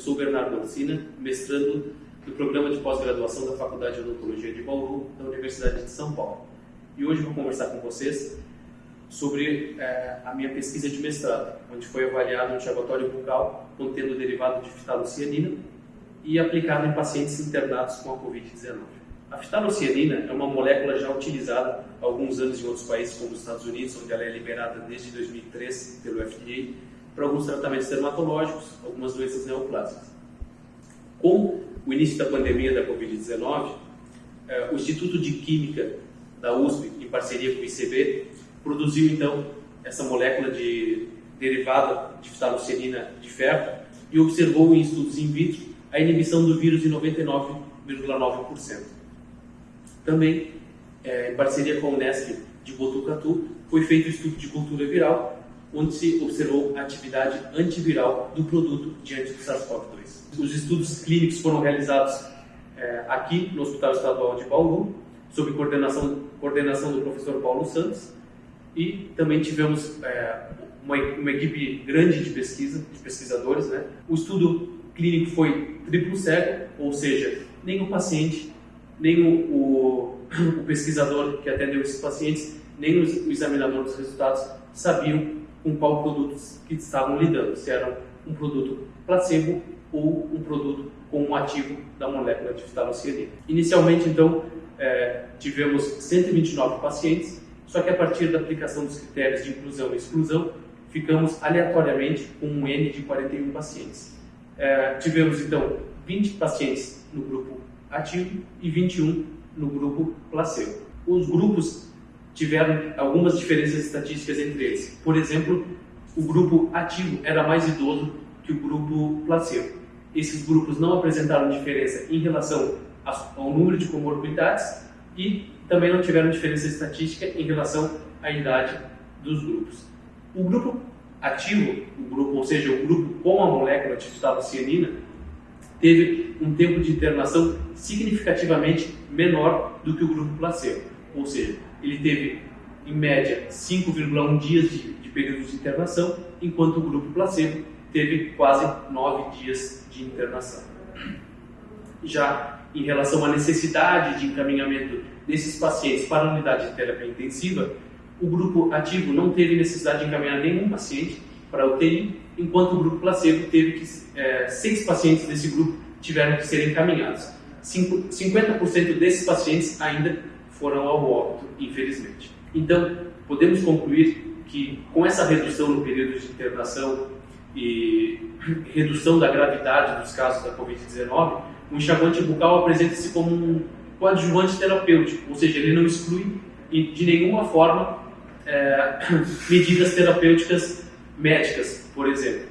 sou Bernardo Alcina, mestrando do Programa de Pós-Graduação da Faculdade de Odontologia de Bauru, da Universidade de São Paulo. E hoje vou conversar com vocês sobre é, a minha pesquisa de mestrado, onde foi avaliado um enxaguatório bucal contendo derivado de fitalocianina e aplicado em pacientes internados com a Covid-19. A fitalocianina é uma molécula já utilizada há alguns anos em outros países, como os Estados Unidos, onde ela é liberada desde 2003 pelo FDA, para alguns tratamentos dermatológicos, algumas doenças neoplásicas. Com o início da pandemia da Covid-19, é, o Instituto de Química da USP, em parceria com o ICB, produziu então essa molécula de derivada de fitalocerina de ferro e observou em estudos in vitro a inibição do vírus em 99,9%. Também, é, em parceria com a Unesp de Botucatu, foi feito o estudo de cultura viral, onde se observou a atividade antiviral do produto diante do SARS-CoV-2. Os estudos clínicos foram realizados é, aqui no Hospital Estadual de Bauru, sob coordenação, coordenação do professor Paulo Santos, e também tivemos é, uma, uma, equipe grande de pesquisa, de pesquisadores. Né? O estudo clínico foi triplo cego, ou seja, nem o paciente, nem o, o, o pesquisador que atendeu esses pacientes, nem o, o examinador dos resultados sabiam com qual produto que estavam lidando, se era um produto placebo ou um produto com um ativo da molécula de fitalocianina. Inicialmente, então, é, tivemos 129 pacientes só que a partir da aplicação dos critérios de inclusão e exclusão, ficamos aleatoriamente com um N de 41 pacientes. É, tivemos então 20 pacientes no grupo ativo e 21 no grupo placebo. Os grupos tiveram algumas diferenças estatísticas entre eles. Por exemplo, o grupo ativo era mais idoso que o grupo placebo. Esses grupos não apresentaram diferença em relação ao número de comorbidades e também não tiveram diferença estatística em relação à idade dos grupos. O grupo ativo, o grupo, ou seja, o grupo com a molécula de cianina, teve um tempo de internação significativamente menor do que o grupo placebo. Ou seja, ele teve, em média, 5,1 dias de, de período de internação, enquanto o grupo placebo teve quase 9 dias de internação. Já em relação à necessidade de encaminhamento desses pacientes para a unidade de terapia intensiva, o grupo ativo não teve necessidade de encaminhar nenhum paciente para a UTI, enquanto o grupo placebo teve que é, seis pacientes desse grupo tiveram que ser encaminhados. 50% desses pacientes ainda foram ao óbito, infelizmente. Então, podemos concluir que com essa redução no período de internação e redução da gravidade dos casos da Covid-19, o enxaguante bucal apresenta-se como um coadjuvante terapêutico, ou seja, ele não exclui de nenhuma forma é, medidas terapêuticas médicas, por exemplo.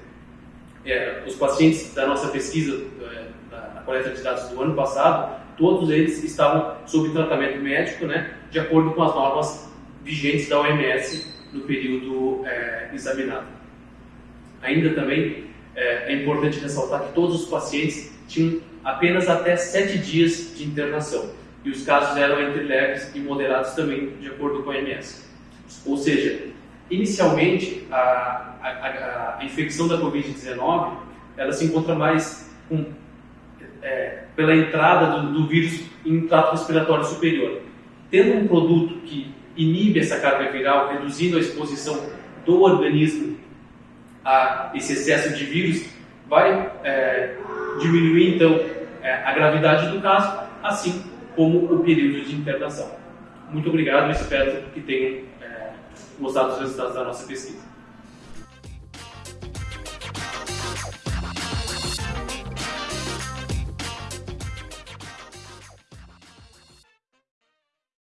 É, os pacientes da nossa pesquisa, é, da coleta de dados do ano passado, todos eles estavam sob tratamento médico, né, de acordo com as normas vigentes da OMS no período é, examinado. Ainda também é, é importante ressaltar que todos os pacientes tinham apenas até sete dias de internação e os casos eram entre leves e moderados também, de acordo com a OMS. Ou seja, inicialmente a, a, a infecção da Covid-19 ela se encontra mais com, é, pela entrada do, do vírus em trato respiratório superior. Tendo um produto que inibe essa carga viral, reduzindo a exposição do organismo a esse excesso de vírus, vai é, diminuir então é, a gravidade do caso, assim como o período de internação. Muito obrigado espero que tenham é, gostado dos resultados da nossa pesquisa.